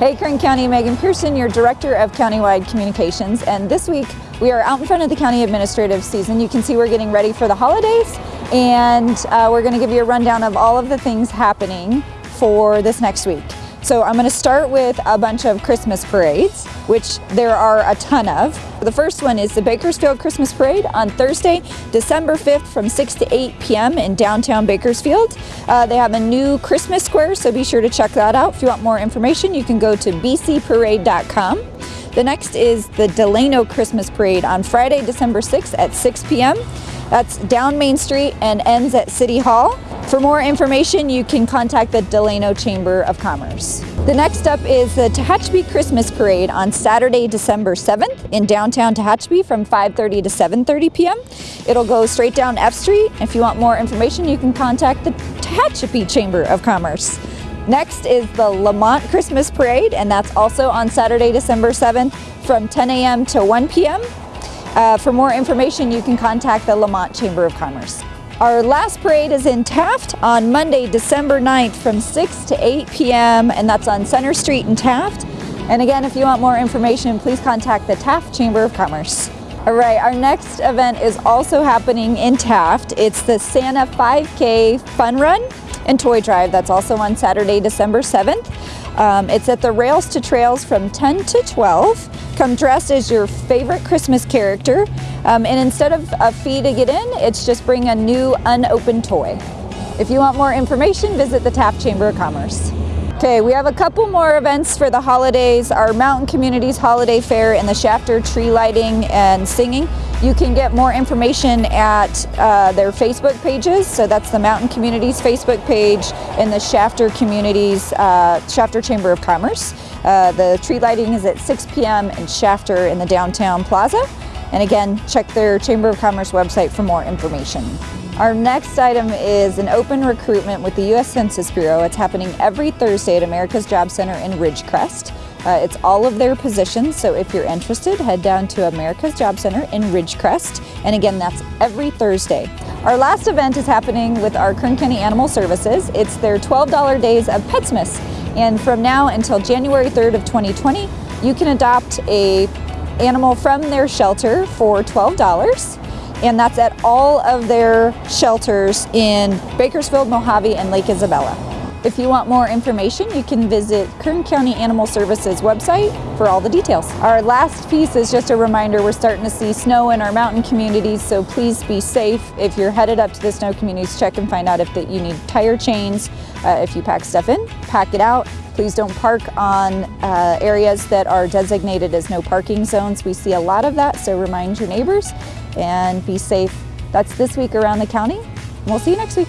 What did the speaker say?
Hey Kern County, Megan Pearson, your Director of Countywide Communications, and this week we are out in front of the county administrative center. You can see we're getting ready for the holidays and uh, we're going to give you a rundown of all of the things happening for this next week. So I'm going to start with a bunch of Christmas parades, which there are a ton of. The first one is the Bakersfield Christmas Parade on Thursday, December 5th from 6 to 8 p.m. in downtown Bakersfield. Uh, they have a new Christmas square, so be sure to check that out. If you want more information, you can go to bcparade.com. The next is the Delano Christmas Parade on Friday, December 6th at 6 p.m. That's down Main Street and ends at City Hall. For more information, you can contact the Delano Chamber of Commerce. The next up is the Tehachapi Christmas Parade on Saturday, December 7th in downtown Tehachapi from 5.30 to 7.30 p.m. It'll go straight down F Street. If you want more information, you can contact the Tehachapi Chamber of Commerce. Next is the Lamont Christmas Parade, and that's also on Saturday, December 7th from 10 a.m. to 1 p.m. Uh, for more information, you can contact the Lamont Chamber of Commerce. Our last parade is in Taft on Monday, December 9th from 6 to 8 p.m. and that's on Center Street in Taft. And again, if you want more information, please contact the Taft Chamber of Commerce. All right, our next event is also happening in Taft. It's the Santa 5K Fun Run and Toy Drive. That's also on Saturday, December 7th. Um, it's at the Rails to Trails from 10 to 12. Come dressed as your favorite Christmas character. Um, and instead of a fee to get in, it's just bring a new unopened toy. If you want more information, visit the Taft Chamber of Commerce. Okay, we have a couple more events for the holidays, our Mountain Communities Holiday Fair and the Shafter Tree Lighting and Singing. You can get more information at uh, their Facebook pages. So that's the Mountain Communities Facebook page and the Shafter Communities, uh, Shafter Chamber of Commerce. Uh, the tree lighting is at 6 p.m. in Shafter in the downtown plaza. And again, check their Chamber of Commerce website for more information. Our next item is an open recruitment with the U.S. Census Bureau. It's happening every Thursday at America's Job Center in Ridgecrest. Uh, it's all of their positions, so if you're interested, head down to America's Job Center in Ridgecrest. And again, that's every Thursday. Our last event is happening with our Kern County Animal Services. It's their $12 Days of Petsmas. And from now until January 3rd of 2020, you can adopt a animal from their shelter for $12 and that's at all of their shelters in Bakersfield, Mojave, and Lake Isabella. If you want more information, you can visit Kern County Animal Services website for all the details. Our last piece is just a reminder we're starting to see snow in our mountain communities, so please be safe. If you're headed up to the snow communities, check and find out if that you need tire chains. Uh, if you pack stuff in, pack it out. Please don't park on uh, areas that are designated as no parking zones. We see a lot of that, so remind your neighbors and be safe. That's this week around the county. We'll see you next week.